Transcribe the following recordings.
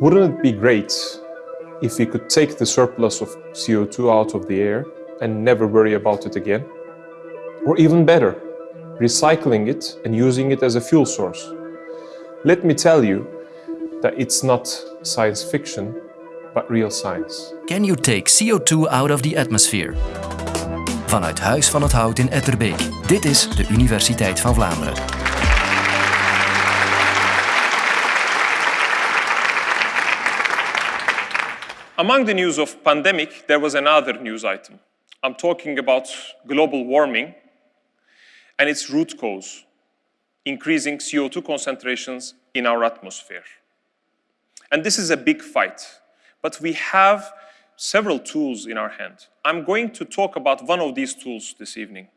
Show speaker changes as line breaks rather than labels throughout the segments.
Wouldn't it be great if we could take the surplus of CO2 out of the air and never worry about it again? Or even better, recycling it and using it as a fuel source. Let me tell you that it's not science fiction, but real science.
Can you take CO2 out of the atmosphere? Vanuit Huis van het Hout in Etterbeek. Dit is de Universiteit van Vlaanderen.
Among the news of pandemic, there was another news item. I'm talking about global warming and its root cause, increasing CO2 concentrations in our atmosphere. And this is a big fight, but we have several tools in our hand. I'm going to talk about one of these tools this evening.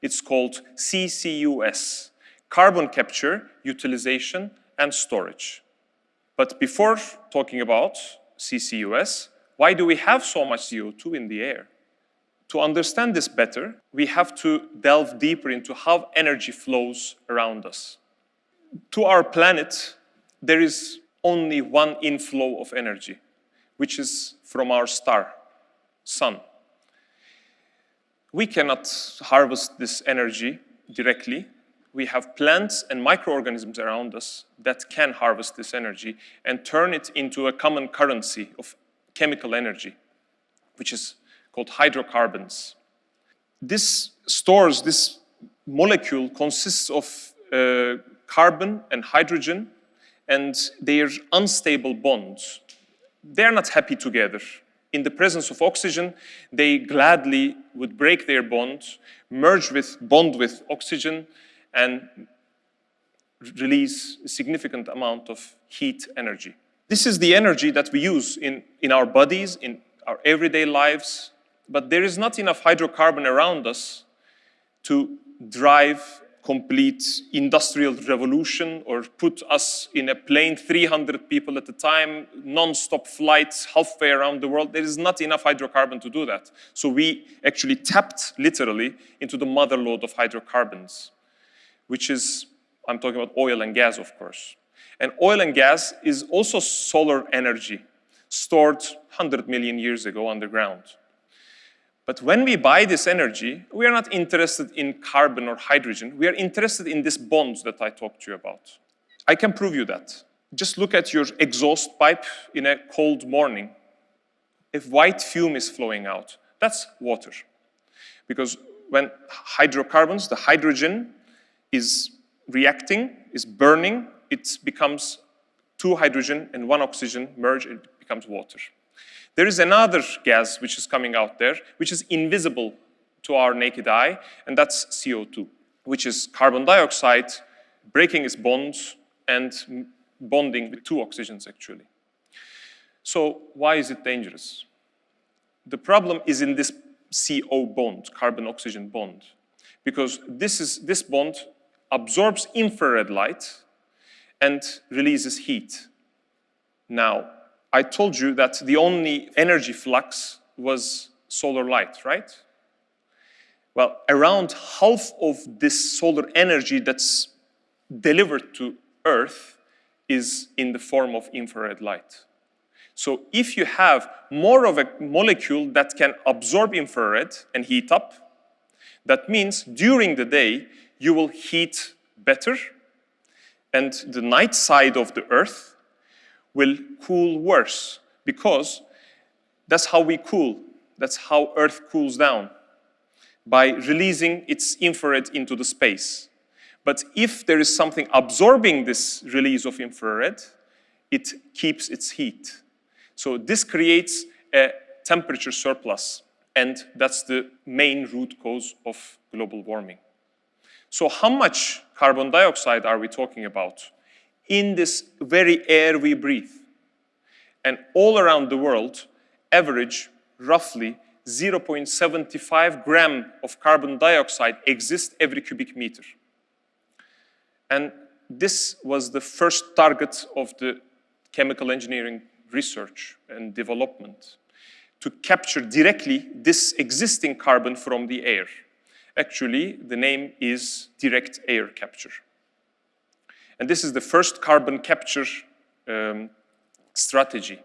It's called CCUS, Carbon Capture, Utilization and Storage. But before talking about CCUS, why do we have so much CO2 in the air? To understand this better, we have to delve deeper into how energy flows around us. To our planet, there is only one inflow of energy, which is from our star, sun. We cannot harvest this energy directly. We have plants and microorganisms around us that can harvest this energy and turn it into a common currency of chemical energy, which is called hydrocarbons. This stores, this molecule consists of uh, carbon and hydrogen and they are unstable bonds. They're not happy together. In the presence of oxygen, they gladly would break their bond, merge with bond with oxygen, and release a significant amount of heat energy. This is the energy that we use in, in our bodies, in our everyday lives, but there is not enough hydrocarbon around us to drive complete industrial revolution or put us in a plane 300 people at a time, non-stop flights halfway around the world. There is not enough hydrocarbon to do that. So we actually tapped literally into the mother lode of hydrocarbons, which is, I'm talking about oil and gas, of course. And oil and gas is also solar energy stored 100 million years ago underground. But when we buy this energy, we are not interested in carbon or hydrogen. We are interested in these bonds that I talked to you about. I can prove you that. Just look at your exhaust pipe in a cold morning. If white fume is flowing out, that's water. Because when hydrocarbons, the hydrogen is reacting, is burning, it becomes two hydrogen and one oxygen merge, it becomes water. There is another gas which is coming out there, which is invisible to our naked eye, and that's CO2, which is carbon dioxide breaking its bonds and bonding with two oxygens, actually. So why is it dangerous? The problem is in this CO bond, carbon-oxygen bond, because this, is, this bond absorbs infrared light and releases heat. Now, I told you that the only energy flux was solar light, right? Well, around half of this solar energy that's delivered to Earth is in the form of infrared light. So if you have more of a molecule that can absorb infrared and heat up, that means during the day you will heat better and the night side of the Earth will cool worse because that's how we cool. That's how Earth cools down, by releasing its infrared into the space. But if there is something absorbing this release of infrared, it keeps its heat. So this creates a temperature surplus, and that's the main root cause of global warming. So how much carbon dioxide are we talking about? in this very air we breathe. And all around the world, average roughly 0.75 gram of carbon dioxide exists every cubic meter. And this was the first target of the chemical engineering research and development to capture directly this existing carbon from the air. Actually, the name is direct air capture. And this is the first carbon capture um, strategy.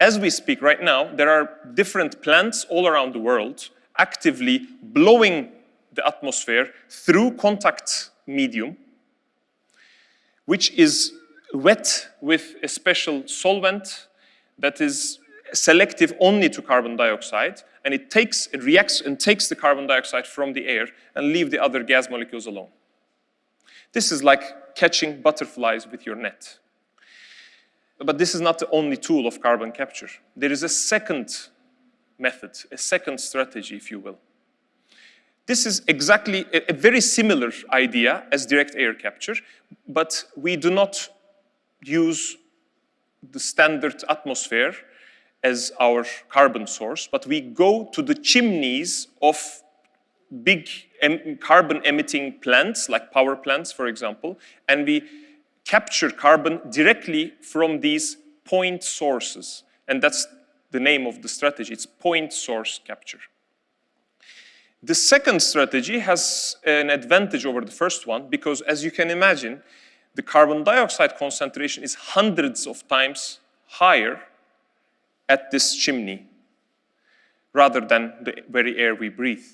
As we speak right now, there are different plants all around the world actively blowing the atmosphere through contact medium, which is wet with a special solvent that is selective only to carbon dioxide, and it takes, it reacts and takes the carbon dioxide from the air and leave the other gas molecules alone. This is like catching butterflies with your net. But this is not the only tool of carbon capture. There is a second method, a second strategy, if you will. This is exactly a, very similar idea as direct air capture, but we do not use the standard atmosphere as our carbon source, but we go to the chimneys of big em carbon emitting plants, like power plants, for example, and we capture carbon directly from these point sources. And that's the name of the strategy, it's point source capture. The second strategy has an advantage over the first one because as you can imagine, the carbon dioxide concentration is hundreds of times higher at this chimney rather than the very air we breathe.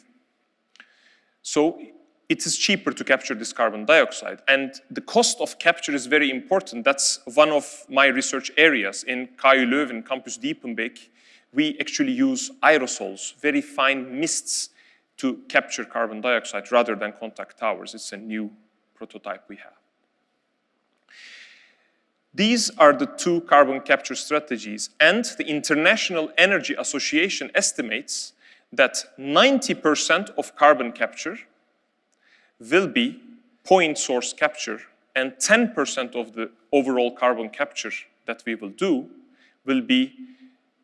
So it is cheaper to capture this carbon dioxide. And the cost of capture is very important. That's one of my research areas. In KU Leuven, Campus Diepenbeek, we actually use aerosols, very fine mists, to capture carbon dioxide rather than contact towers. It's a new prototype we have. These are the two carbon capture strategies, and the International Energy Association estimates that 90% of carbon capture will be point source capture, and 10% of the overall carbon capture that we will do will be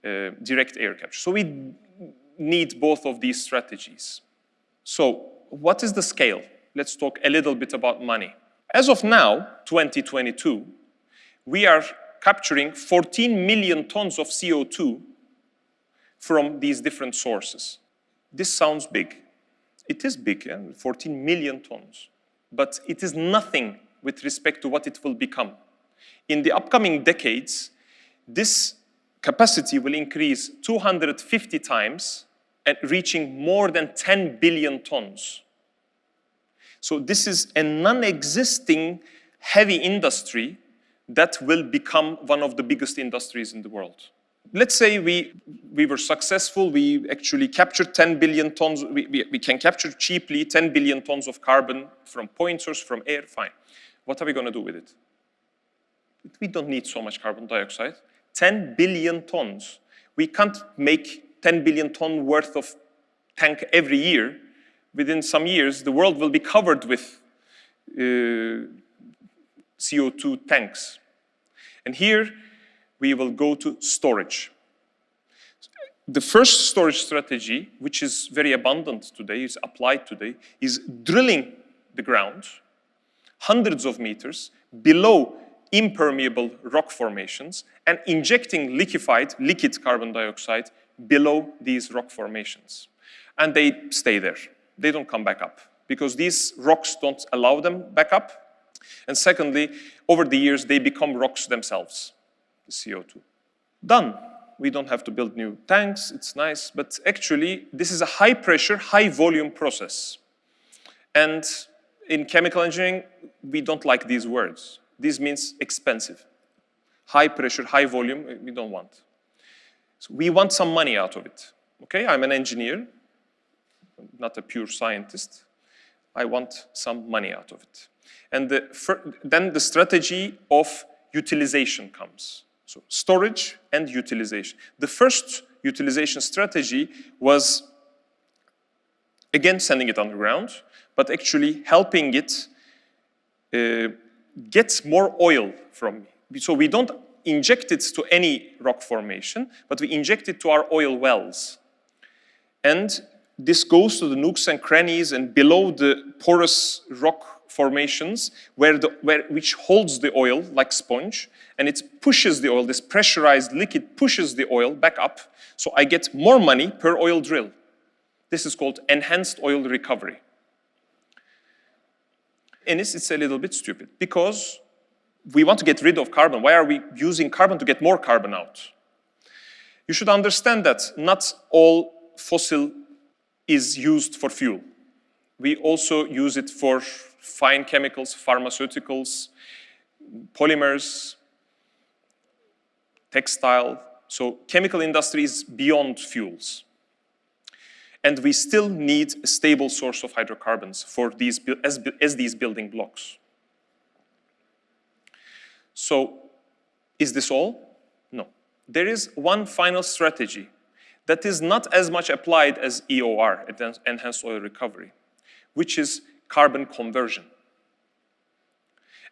uh, direct air capture. So we need both of these strategies. So what is the scale? Let's talk a little bit about money. As of now, 2022, we are capturing 14 million tons of CO2 from these different sources. This sounds big. It is big, yeah? 14 million tons. But it is nothing with respect to what it will become. In the upcoming decades, this capacity will increase 250 times and reaching more than 10 billion tons. So this is a non-existing heavy industry that will become one of the biggest industries in the world. Let's say we, we were successful, we actually captured 10 billion tons, we, we, we can capture cheaply 10 billion tons of carbon from point source, from air, fine. What are we going to do with it? We don't need so much carbon dioxide. 10 billion tons. We can't make 10 billion ton worth of tank every year. Within some years, the world will be covered with uh, CO2 tanks. And here we will go to storage. The first storage strategy, which is very abundant today, is applied today, is drilling the ground hundreds of meters below impermeable rock formations and injecting liquefied, liquid carbon dioxide below these rock formations. And they stay there. They don't come back up because these rocks don't allow them back up and secondly, over the years, they become rocks themselves, the CO2. Done. We don't have to build new tanks, it's nice, but actually, this is a high pressure, high volume process. And in chemical engineering, we don't like these words. This means expensive. High pressure, high volume, we don't want. So we want some money out of it. Okay, I'm an engineer, not a pure scientist. I want some money out of it. And the, then the strategy of utilization comes. So storage and utilization. The first utilization strategy was, again, sending it underground, but actually helping it uh, get more oil from me. So we don't inject it to any rock formation, but we inject it to our oil wells. And this goes to the nooks and crannies and below the porous rock formations where the, where, which holds the oil like sponge and it pushes the oil, this pressurized liquid pushes the oil back up so I get more money per oil drill. This is called enhanced oil recovery. And it's, it's a little bit stupid because we want to get rid of carbon. Why are we using carbon to get more carbon out? You should understand that not all fossil is used for fuel. We also use it for fine chemicals, pharmaceuticals, polymers, textile. So chemical industry is beyond fuels. And we still need a stable source of hydrocarbons for these, as, as these building blocks. So is this all? No. There is one final strategy that is not as much applied as EOR, Enhanced Oil Recovery, which is carbon conversion.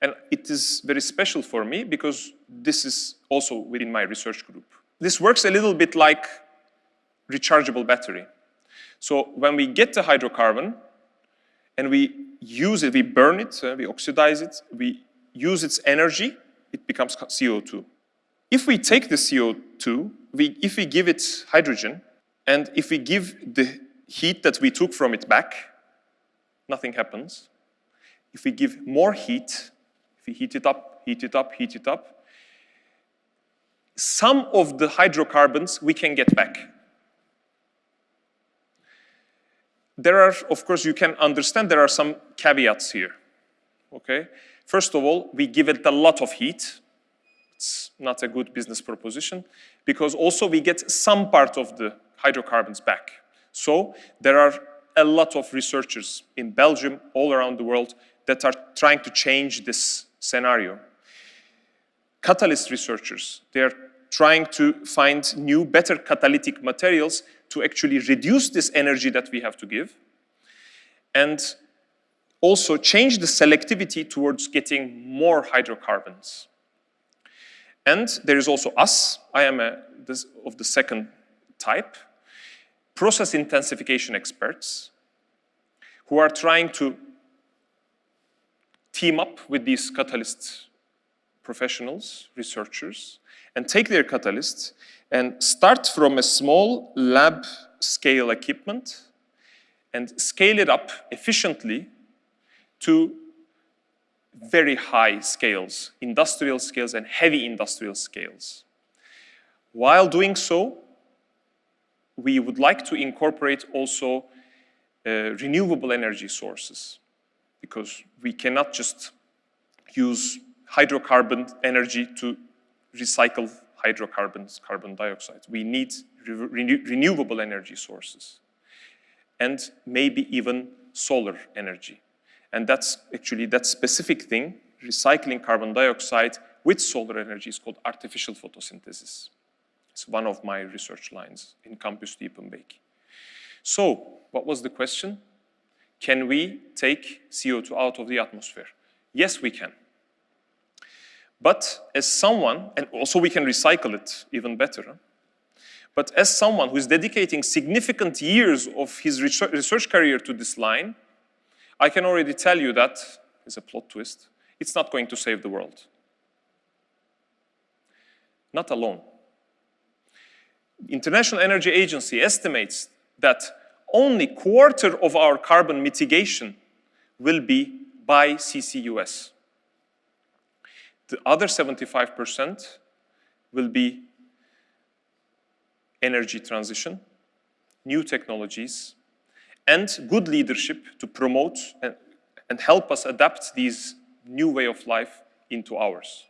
And it is very special for me because this is also within my research group. This works a little bit like rechargeable battery. So when we get the hydrocarbon and we use it, we burn it, uh, we oxidize it, we use its energy, it becomes CO2. If we take the CO2, we, if we give it hydrogen, and if we give the heat that we took from it back, nothing happens. If we give more heat, if we heat it up, heat it up, heat it up, some of the hydrocarbons we can get back. There are, of course, you can understand there are some caveats here, okay? First of all, we give it a lot of heat. It's not a good business proposition because also we get some part of the hydrocarbons back. So there are a lot of researchers in Belgium, all around the world, that are trying to change this scenario. Catalyst researchers, they are trying to find new, better catalytic materials to actually reduce this energy that we have to give and also change the selectivity towards getting more hydrocarbons. And there is also us. I am a, this, of the second type process intensification experts who are trying to team up with these catalyst professionals, researchers, and take their catalysts and start from a small lab scale equipment and scale it up efficiently to very high scales, industrial scales and heavy industrial scales. While doing so, we would like to incorporate also uh, renewable energy sources because we cannot just use hydrocarbon energy to recycle hydrocarbons, carbon dioxide. We need re renewable energy sources and maybe even solar energy. And that's actually that specific thing, recycling carbon dioxide with solar energy is called artificial photosynthesis. It's one of my research lines in Campus Diepenbeek. So, what was the question? Can we take CO2 out of the atmosphere? Yes, we can. But as someone, and also we can recycle it even better, but as someone who is dedicating significant years of his research career to this line, I can already tell you that is a plot twist, it's not going to save the world. Not alone. International Energy Agency estimates that only quarter of our carbon mitigation will be by CCUS. The other 75% will be energy transition, new technologies, and good leadership to promote and, and help us adapt these new way of life into ours.